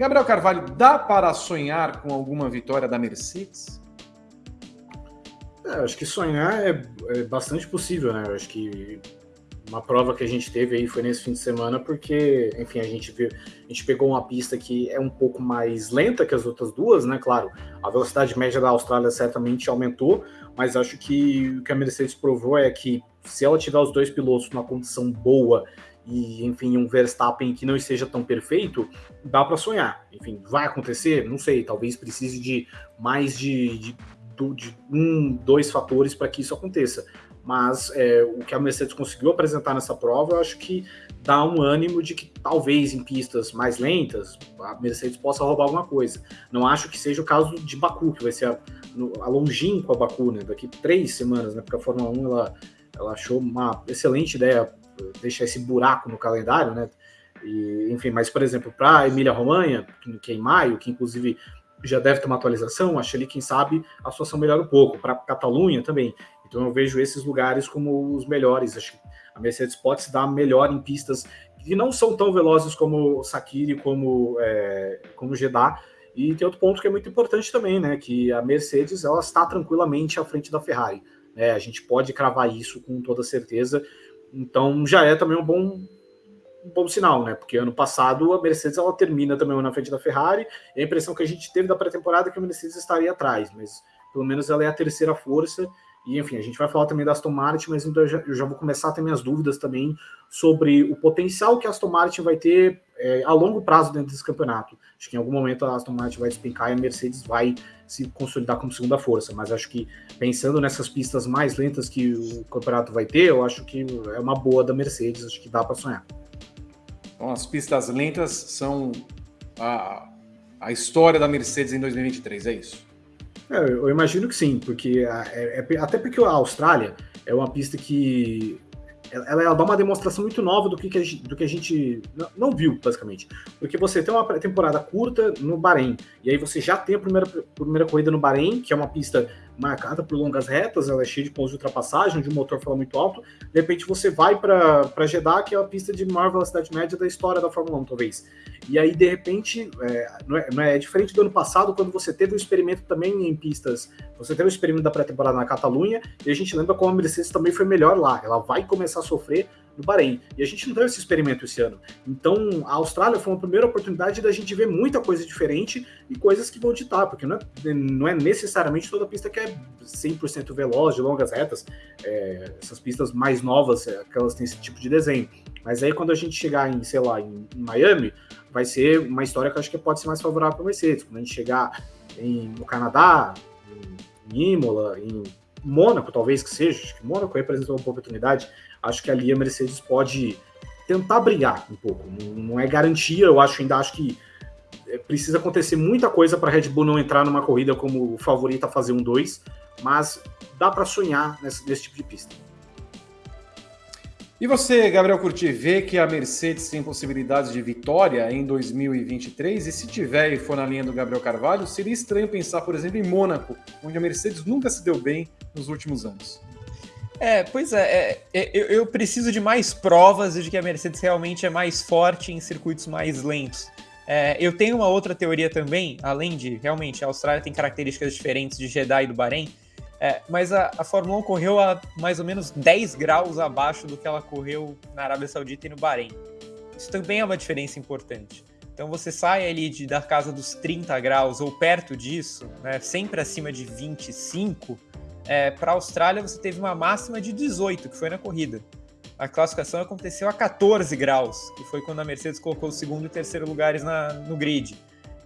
Gabriel Carvalho, dá para sonhar com alguma vitória da Mercedes? É, acho que sonhar é, é, bastante possível, né? Eu acho que uma prova que a gente teve aí foi nesse fim de semana, porque, enfim, a gente viu, a gente pegou uma pista que é um pouco mais lenta que as outras duas, né? Claro, a velocidade média da Austrália certamente aumentou, mas acho que o que a Mercedes provou é que se ela tiver os dois pilotos numa condição boa e, enfim, um Verstappen que não esteja tão perfeito, dá para sonhar. Enfim, vai acontecer? Não sei, talvez precise de mais de, de, de um, dois fatores para que isso aconteça mas é, o que a Mercedes conseguiu apresentar nessa prova, eu acho que dá um ânimo de que talvez em pistas mais lentas a Mercedes possa roubar alguma coisa. Não acho que seja o caso de Baku, que vai ser a, a longínqua Baku, né, daqui três semanas, né, porque a Fórmula 1 ela, ela achou uma excelente ideia deixar esse buraco no calendário, né, e, enfim, mas por exemplo, para Emília Romanha, que é em maio, que inclusive já deve ter uma atualização, acho ali, quem sabe, a situação melhora um pouco. Para Catalunha também. Então eu vejo esses lugares como os melhores. Acho que a Mercedes pode se dar melhor em pistas que não são tão velozes como Sakiri, como, é, como Jeddah. E tem outro ponto que é muito importante também, né? Que a Mercedes ela está tranquilamente à frente da Ferrari. Né? A gente pode cravar isso com toda certeza. Então já é também um bom, um bom sinal, né? Porque ano passado a Mercedes ela termina também na frente da Ferrari. E a impressão que a gente teve da pré-temporada é que a Mercedes estaria atrás, mas pelo menos ela é a terceira força e, enfim, a gente vai falar também da Aston Martin, mas então eu já, eu já vou começar a ter minhas dúvidas também sobre o potencial que a Aston Martin vai ter é, a longo prazo dentro desse campeonato. Acho que em algum momento a Aston Martin vai despencar e a Mercedes vai se consolidar como segunda força, mas acho que pensando nessas pistas mais lentas que o campeonato vai ter, eu acho que é uma boa da Mercedes, acho que dá para sonhar. As pistas lentas são a, a história da Mercedes em 2023, é isso? É, eu imagino que sim, porque é, é, até porque a Austrália é uma pista que ela, ela, dá uma demonstração muito nova do que, que, a, gente, do que a gente não, viu, basicamente. Porque você tem uma temporada curta no Bahrein, e aí você já tem a primeira, primeira corrida no Bahrein, que é uma pista marcada por longas retas, ela é cheia de pontos de ultrapassagem, onde o motor fala muito alto. De repente você vai para Jeddah, que é a pista de maior velocidade média da história da Fórmula 1, talvez. E aí, de repente, é, não, é, não é, é diferente do ano passado, quando você teve o um experimento também em pistas. Você teve o um experimento da pré-temporada na Catalunha, e a gente lembra como a Mercedes também foi melhor lá. Ela vai começar a sofrer no Bahrein. E a gente não teve esse experimento esse ano. Então, a Austrália foi uma primeira oportunidade da gente ver muita coisa diferente e coisas que vão ditar, porque não é, não é necessariamente toda pista que é 100% veloz, de longas retas. É, essas pistas mais novas, é, que elas têm esse tipo de desenho. Mas aí, quando a gente chegar em, sei lá, em, Miami, vai ser uma história que eu acho que pode ser mais favorável para Mercedes. Quando a gente chegar em, no Canadá, em, em Imola, em Mônaco, talvez que seja, acho que Mônaco representa uma oportunidade acho que ali a Mercedes pode tentar brigar um pouco. Não, é garantia, eu acho ainda acho que é, precisa acontecer muita coisa para a Red Bull não entrar numa corrida como favorita a fazer um 2, mas dá para sonhar nesse, nesse tipo de pista. E você, Gabriel Curti, vê que a Mercedes tem possibilidades de vitória em 2023? E se tiver e for na linha do Gabriel Carvalho, seria estranho pensar, por exemplo, em Mônaco, onde a Mercedes nunca se deu bem nos últimos anos. É, pois é, é, é eu, eu, preciso de mais provas de que a Mercedes realmente é mais forte em circuitos mais lentos. É, eu tenho uma outra teoria também, além de realmente a Austrália tem características diferentes de Jeddah e do Bahrein, é, mas a, a, Fórmula 1 correu a mais ou menos 10 graus abaixo do que ela correu na Arábia Saudita e no Bahrein. Isso também é uma diferença importante. Então você sai ali de, da casa dos 30 graus ou perto disso, né, sempre acima de 25, é, para a Austrália você teve uma máxima de 18, que foi na corrida. A classificação aconteceu a 14 graus, que foi quando a Mercedes colocou o segundo e terceiro lugares na, no grid.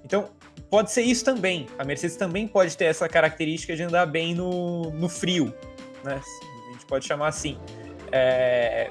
Então, pode ser isso também. A Mercedes também pode ter essa característica de andar bem no, no frio, né? A gente pode chamar assim. É...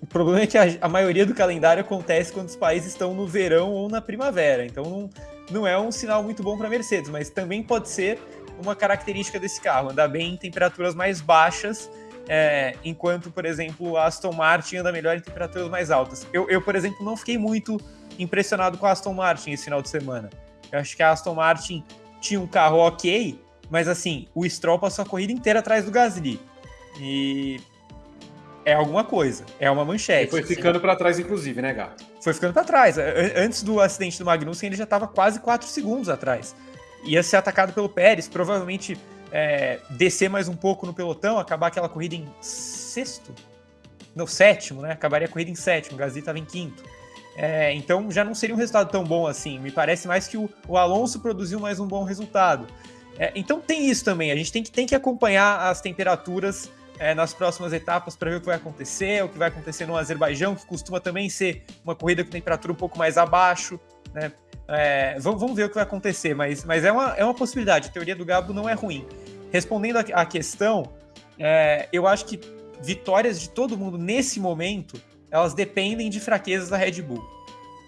O problema é que a, a, maioria do calendário acontece quando os países estão no verão ou na primavera. Então, não, não é um sinal muito bom para a Mercedes, mas também pode ser uma característica desse carro, andar bem em temperaturas mais baixas, é, enquanto, por exemplo, a Aston Martin anda melhor em temperaturas mais altas. Eu, eu, por exemplo, não fiquei muito impressionado com a Aston Martin esse final de semana. Eu acho que a Aston Martin tinha um carro ok, mas assim, o Stroll passou a corrida inteira atrás do Gasly. E é alguma coisa, é uma manchete. E foi ficando para trás, inclusive, né, Gato? Foi ficando para trás. Antes do acidente do Magnussen, ele já estava quase 4 segundos atrás. Ia ser atacado pelo Pérez, provavelmente é, descer mais um pouco no pelotão, acabar aquela corrida em sexto? No sétimo, né? Acabaria a corrida em sétimo, o Gasly estava em quinto. É, então já não seria um resultado tão bom assim. Me parece mais que o, o Alonso produziu mais um bom resultado. É, então tem isso também. A gente tem que, tem que acompanhar as temperaturas é, nas próximas etapas para ver o que vai acontecer, o que vai acontecer no Azerbaijão, que costuma também ser uma corrida com temperatura um pouco mais abaixo. Né? É, vamos, ver o que vai acontecer, mas, mas é, uma, é uma possibilidade. A teoria do Gabo não é ruim. Respondendo à questão, é, eu acho que vitórias de todo mundo nesse momento elas dependem de fraquezas da Red Bull.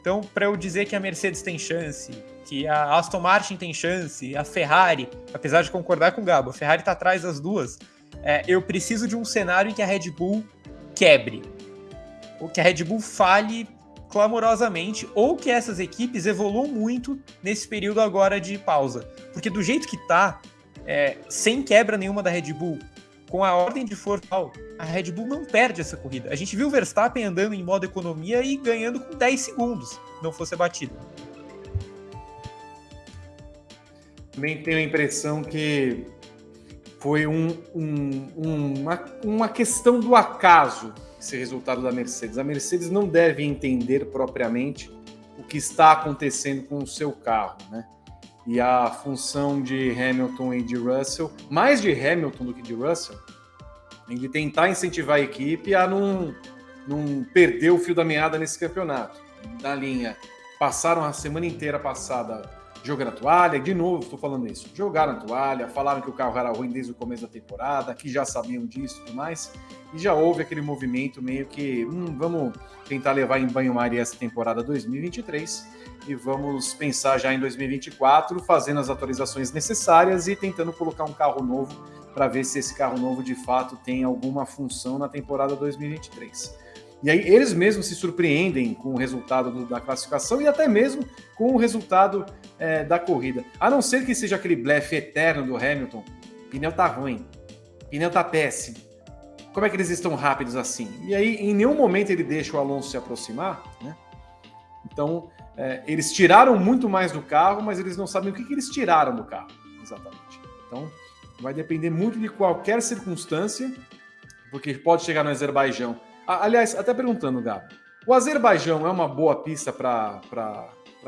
Então, para eu dizer que a Mercedes tem chance, que a Aston Martin tem chance, a Ferrari, apesar de concordar com o Gabo, a Ferrari está atrás das duas, é, eu preciso de um cenário em que a Red Bull quebre, ou que a Red Bull fale clamorosamente, ou que essas equipes evoluam muito nesse período agora de pausa. Porque do jeito que tá, é, sem quebra nenhuma da Red Bull, com a ordem de força, a Red Bull não perde essa corrida. A gente viu o Verstappen andando em modo economia e ganhando com 10 segundos, não fosse batido. Também tenho a impressão que foi um, um, uma, uma questão do acaso esse resultado da Mercedes. A Mercedes não deve entender propriamente o que está acontecendo com o seu carro, né? e a função de Hamilton e de Russell, mais de Hamilton do que de Russell, em de tentar incentivar a equipe a não, não perder o fio da meada nesse campeonato. Da linha, passaram a semana inteira passada jogando a toalha, de novo estou falando isso, jogaram a toalha, falaram que o carro era ruim desde o começo da temporada, que já sabiam disso e tudo mais, e já houve aquele movimento meio que, hum, vamos tentar levar em banho-maria essa temporada 2023, e vamos pensar já em 2024, fazendo as atualizações necessárias e tentando colocar um carro novo para ver se esse carro novo de fato tem alguma função na temporada 2023. E aí eles mesmos se surpreendem com o resultado do, da classificação e até mesmo com o resultado é, da corrida. A não ser que seja aquele blefe eterno do Hamilton. Pneu tá ruim, pneu tá péssimo. Como é que eles estão rápidos assim? E aí, em nenhum momento ele deixa o Alonso se aproximar, né? Então, é, eles tiraram muito mais do carro, mas eles não sabem o que, que eles tiraram do carro, exatamente. Então, vai depender muito de qualquer circunstância, porque pode chegar no Azerbaijão. Aliás, até perguntando, Gabo, o Azerbaijão é uma boa pista para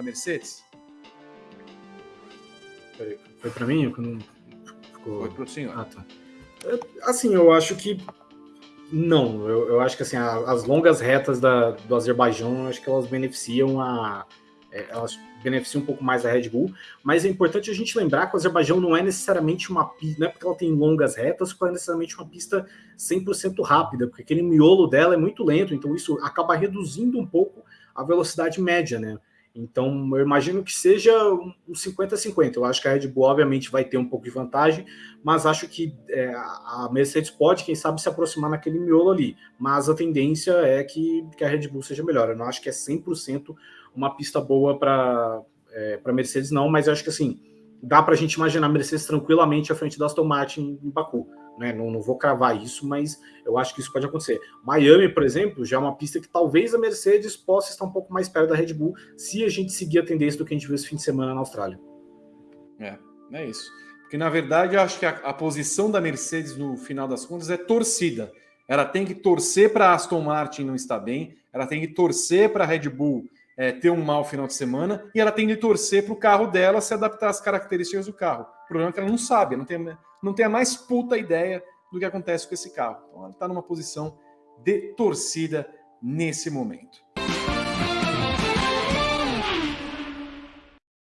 Mercedes? Foi para mim? Não... Ficou... Foi para o senhor. Ah, tá. Assim, eu acho que não. Eu, eu acho que assim, as longas retas da, do Azerbaijão, acho que elas beneficiam a, é, elas beneficiam um pouco mais a Red Bull, mas é importante a gente lembrar que o Azerbaijão não é necessariamente uma pista, não é porque ela tem longas retas, que é necessariamente uma pista 100% rápida, porque aquele miolo dela é muito lento, então isso acaba reduzindo um pouco a velocidade média, né? Então, eu imagino que seja um 50-50. Eu acho que a Red Bull, obviamente, vai ter um pouco de vantagem, mas acho que é, a Mercedes pode, quem sabe, se aproximar naquele miolo ali. Mas a tendência é que, que a Red Bull seja melhor. Eu não acho que é 100% uma pista boa para é, Mercedes, não, mas eu acho que assim, dá para a gente imaginar a Mercedes tranquilamente à frente da Aston Martin em Baku. Né? Não, não vou cravar isso, mas eu acho que isso pode acontecer. Miami, por exemplo, já é uma pista que talvez a Mercedes possa estar um pouco mais perto da Red Bull se a gente seguir a tendência do que a gente viu esse fim de semana na Austrália. É, é isso. Porque, na verdade, eu acho que a, a posição da Mercedes, no final das contas, é torcida. Ela tem que torcer para a Aston Martin não estar bem, ela tem que torcer para a Red Bull é, ter um mau final de semana e ela tem de torcer para o carro dela se adaptar às características do carro. O problema é que ela não sabe, não tem, não tem a mais puta ideia do que acontece com esse carro. Então ela está numa posição de torcida nesse momento.